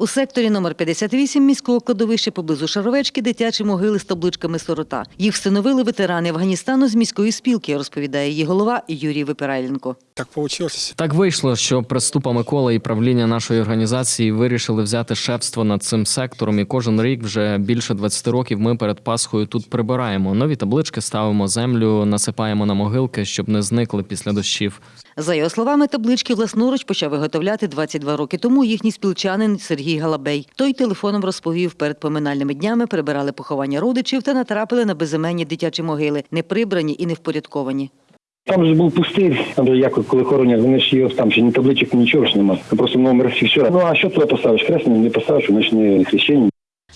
У секторі номер 58 міського кладовища поблизу Шаровечки дитячі могили з табличками сирота. Їх встановили ветерани Афганістану з міської спілки, розповідає її голова Юрій Випирайленко. Так получилось. Так вийшло, що преступа Микола і правління нашої організації вирішили взяти шефство над цим сектором. І кожен рік вже більше 20 років ми перед Пасхою тут прибираємо. Нові таблички ставимо землю, насипаємо на могилки, щоб не зникли після дощів. За його словами, таблички власноруч почав виготовляти 22 роки тому їхній спілчанин Сергій Галабей. Той телефоном розповів, перед поминальними днями прибирали поховання родичів та натрапили на безіменні дитячі могили, не прибрані і не впорядковані. Там же був пустир, там як коли хоронять, вони ж його там ще ні табличок, нічого ж немає. Просто номер і все. Ну а що туди поставиш? Хресне не поставиш, вони ж не хрещені.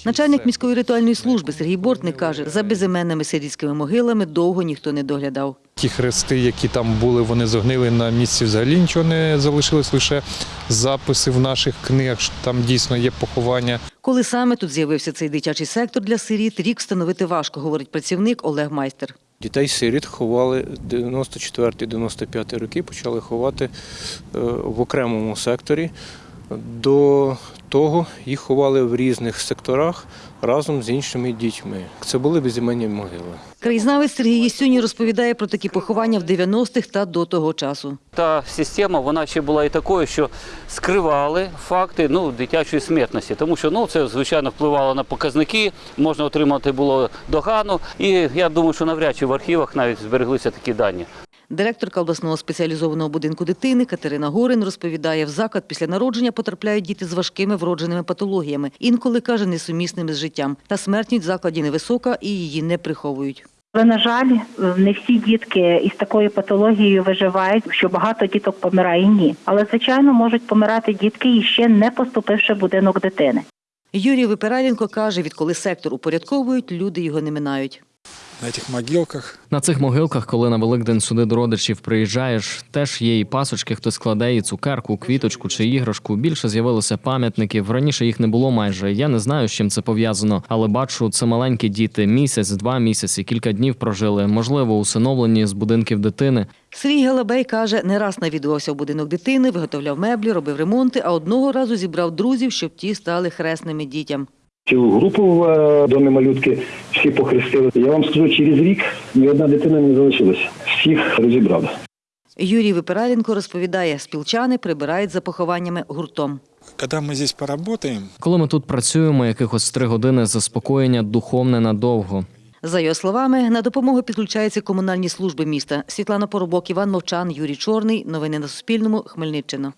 Начальник міської ритуальної служби Сергій Бортник каже, за безіменними сирійськими могилами довго ніхто не доглядав. Ті хрести, які там були, вони зогнили на місці. Взагалі нічого не залишилось, лише записи в наших книгах. що Там дійсно є поховання. Коли саме тут з'явився цей дитячий сектор для сиріт, рік встановити важко, говорить працівник Олег Майстер. Дітей сиріт ховали 94-95 роки, почали ховати е, в окремому секторі. До того їх ховали в різних секторах разом з іншими дітьми. Це були безіменні могили. Краєзнавець Сергій Єсюній розповідає про такі поховання в 90-х та до того часу. Та система вона ще була і такою, що скривали факти ну, дитячої смертності, тому що ну, це звичайно впливало на показники, можна отримати було догану. І я думаю, що навряд чи в архівах навіть збереглися такі дані. Директорка обласного спеціалізованого будинку дитини Катерина Горин розповідає, в заклад після народження потрапляють діти з важкими вродженими патологіями, інколи каже, несумісними з життям. Та смертність в закладі невисока і її не приховують. Але на жаль, не всі дітки із такою патологією виживають, що багато діток помирає ні. Але звичайно можуть помирати дітки, і ще не поступивши в будинок дитини. Юрій Випираленко каже, відколи сектор упорядковують, люди його не минають. На цих могилках На цих могилках, коли на Великдень сюди до родичів приїжджаєш, теж є і пасочки, хтось кладе і цукерку, квіточку чи іграшку. Більше з'явилося пам'ятників. Раніше їх не було майже. Я не знаю, з чим це пов'язано, але бачу, це маленькі діти. Місяць, два місяці, кілька днів прожили. Можливо, усиновлені з будинків дитини. Сергій Галабей каже, не раз навідувався в будинок дитини, виготовляв меблі, робив ремонти, а одного разу зібрав друзів, щоб ті стали хресними дітям. Цілу групу в е, домі малютки всі похрестили. Я вам скажу, через рік ні одна дитина не залишилася. Всіх розібрали. Юрій Випираленко розповідає, спілчани прибирають за похованнями гуртом. Коли ми здесь поработаем, Коли ми тут працюємо, якихось три години заспокоєння духовне надовго. За його словами, на допомогу підключаються комунальні служби міста. Світлана Поробок, Іван Мовчан, Юрій Чорний. Новини на Суспільному. Хмельниччина.